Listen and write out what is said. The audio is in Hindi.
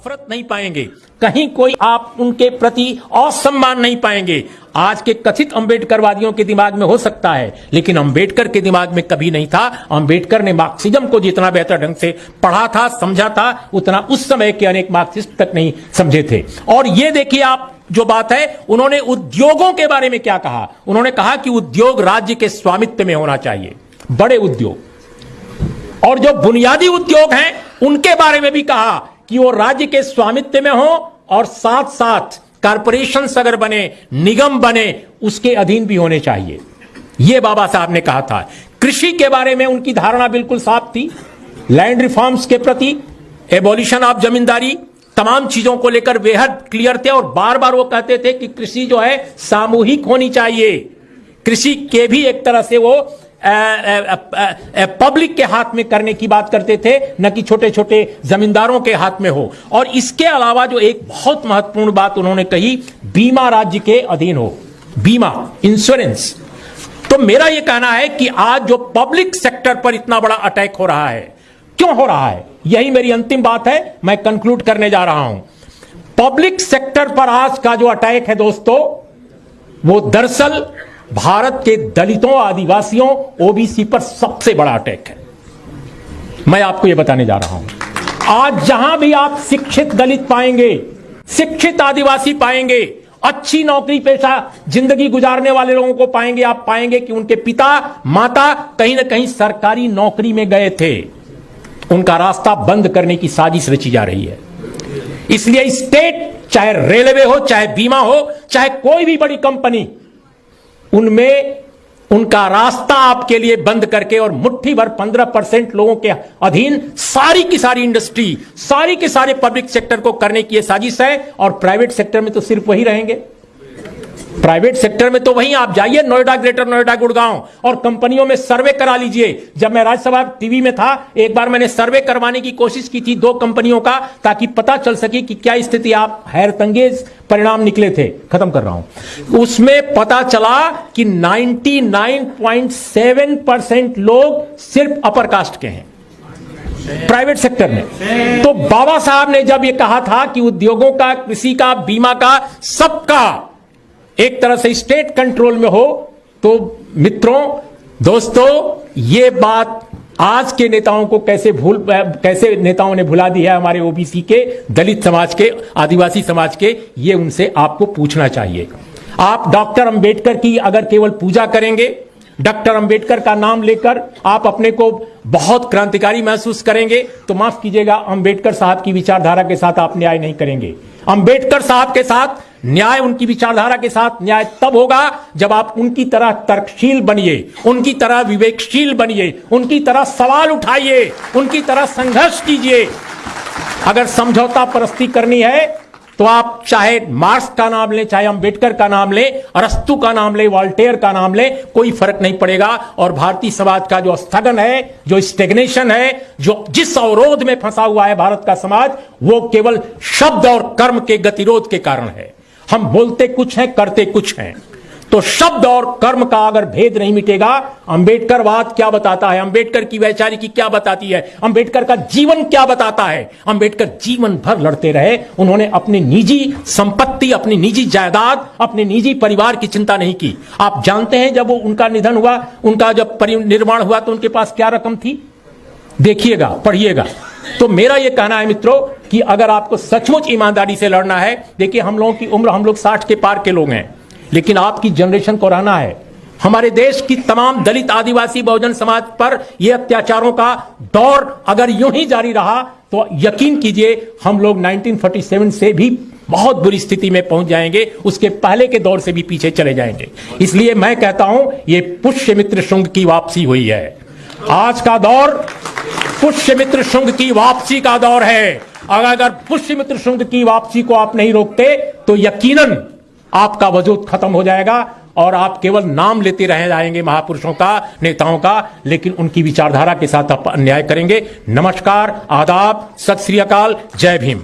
नफरत नहीं पाएँगे। कहीं कोई आप उनके प्रति असम्मान नहीं पाएँगे। आज के कथित अंबेडकरवादियों के दिमाग में हो सकता है, लेकिन अंबेडकर के दिमाग में कभी नहीं था। अंबेडकर ने मार्क्सिज्म को जितना बेहतर ढंग से पढ़ा था, समझा था, उतना उस समय के अनेक मार्क्सिस्ट तक नहीं समझे थे। और ये देखिए आप जो बात है, उन्होंने उद्योगों के बारे में क्या कहा? उन्होंने कहा कि उद्योग राज्य के स्वामित्व में होना चाहिए। बड़े उद्योग। और जो बुनियादी उद्योग हैं, उनके बारे में भी कहा। कि वो राज्य के स्वामित्व में हो और साथ साथ कारपोरेशन अगर बने, निगम बने, उसके अधीन भी होने चाहिए। यह बाबा साहब ने कहा था। कृषि के बारे में उनकी धारणा बिल्कुल साफ़ थी। लैंड रिफॉर्म्स के प्रति एबोलिशन ऑफ़ जमींदारी, तमाम चीज़ों को लेकर बेहद क्लियर थे और बार बार वो कहते थे कि कृषि जो है, सामूहिक होनी चाहिए। कृषि के भी एक तरह से वो पब्लिक के हाथ में करने की बात करते थे, न कि छोटे छोटे जमींदारों के हाथ में हो। और इसके अलावा जो एक बहुत महत्वपूर्ण बात उन्होंने कही, बीमा राज्य के अधीन हो। बीमा इंश्योरेंस तो मेरा यह कहना है कि आज जो पब्लिक सेक्टर पर इतना बड़ा अटैक हो रहा है, क्यों हो रहा है? यही मेरी अंतिम बात है, मैं कंक्लूड करने जा रहा हूँ। पब्लिक सेक्टर पर आज का जो अटैक है दोस्तों, वो दरअसल भारत के दलितों, आदिवासियों ओबीसी पर सबसे बड़ा अटैक है। मैं आपको यह बताने जा रहा हूँ। आज जहाँ भी आप शिक्षित दलित पाएँगे, शिक्षित आदिवासी पाएँगे, अच्छी नौकरी पेशा ज़िंदगी गुजारने वाले लोगों को पाएँगे, आप पाएँगे कि उनके पिता, माता कहीं ना कहीं सरकारी नौकरी में गए थे। उनका रास्ता बंद करने की साजिश रची जा रही है। इसलिए स्टेट, चाहे रेलवे हो, चाहे बीमा हो, चाहे कोई भी बड़ी कंपनी उनमें उनका रास्ता आपके लिए बंद करके और मुट्ठी भर पंद्रह परसेंट लोगों के अधीन सारी की सारी इंडस्ट्री, सारी के सारे पब्लिक सेक्टर को करने की साजिश है और प्राइवेट सेक्टर में तो सिर्फ़ वही रहेंगे। प्राइवेट सेक्टर में तो वहीं आप जाइए, नोएडा, ग्रेटर नोएडा, गुड़गांव, और कंपनियों में सर्वे करा लीजिए। जब मैं राज्यसभा टीवी में था, एक बार मैंने सर्वे करवाने की कोशिश की थी दो कंपनियों का, ताकि पता चल सके कि क्या स्थिति आप हैरतंगेज परिणाम निकले थे। खत्म कर रहा हूँ। उसमें पता चला कि 99.7 परसेंट लोग सिर्फ़ अपर कास्ट के हैं। प्राइवेट सेक्टर में। तो बाबा साहब ने जब यह कहा था कि उद्योगों का, कृषि का, बीमा का सबका एक तरह से स्टेट कंट्रोल में हो तो मित्रों, दोस्तों, ये बात आज के नेताओं को कैसे भूल, कैसे नेताओं ने भुला दी है हमारे ओबीसी के, दलित समाज के, आदिवासी समाज के, ये उनसे आपको पूछना चाहिए। आप डॉक्टर अंबेडकर की अगर केवल पूजा करेंगे, डॉक्टर अंबेडकर का नाम लेकर आप अपने को बहुत क्रांतिकारी महसूस करेंगे तो माफ़ कीजिएगा, अंबेडकर साहब की विचारधारा के साथ आप न्याय नहीं करेंगे। अंबेडकर साहब के साथ न्याय उनकी विचारधारा के साथ न्याय तब होगा जब आप उनकी तरह तर्कशील बनिए, उनकी तरह विवेकशील बनिए, उनकी तरह सवाल उठाइए, उनकी तरह संघर्ष कीजिए। अगर समझौता परस्ती करनी है तो आप चाहे मार्क्स का नाम लें, चाहे अंबेडकर का नाम लें, अरस्तु का नाम लें, वॉल्टेयर का नाम लें, कोई फ़र्क नहीं पड़ेगा। और भारतीय समाज का जो स्थगन है, जो स्टेग्नेशन है, जो जिस अवरोध में फंसा हुआ है भारत का समाज, वो केवल शब्द और कर्म के गतिरोध के कारण है। हम बोलते कुछ हैं, करते कुछ हैं। तो शब्द और कर्म का अगर भेद नहीं मिटेगा अंबेडकर वाद क्या बताता है? अंबेडकर की वैचारिकी क्या बताती है? अंबेडकर का जीवन क्या बताता है? अंबेडकर जीवन भर लड़ते रहे। उन्होंने अपनी निजी संपत्ति, अपनी निजी जायदाद, अपने निजी परिवार की चिंता नहीं की। आप जानते हैं, जब वो उनका निधन हुआ, उनका जब परिनिर्माण हुआ तो उनके पास क्या रकम थी? देखिएगा, पढ़िएगा। तो मेरा यह कहना है मित्रों, कि अगर आपको सचमुच ईमानदारी से लड़ना है, देखिए हम लोगों की उम्र, हम लोग साठ के पार के लोग हैं, लेकिन आपकी जनरेशन को रहना है। हमारे देश की तमाम दलित आदिवासी बहुजन समाज पर यह अत्याचारों का दौर अगर यूँ ही जारी रहा तो यकीन कीजिए हम लोग 1947 से भी बहुत बुरी स्थिति में पहुँच जाएँगे, उसके पहले के दौर से भी पीछे चले जाएँगे। इसलिए मैं कहता हूँ, ये पुष्य मित्र शुंग की वापसी हुई है। आज का दौर पुष्य मित्र शुंग की वापसी का दौर है। अगर अगर पुष्य मित्र शुंग की वापसी को आप नहीं रोकते तो यकीनन आपका वजूद खत्म हो जाएगा और आप केवल नाम लेते रह जाएँगे महापुरुषों का, नेताओं का, लेकिन उनकी विचारधारा के साथ आप अन्याय करेंगे। नमस्कार, आदाब, सत श्री अकाल, जय भीम।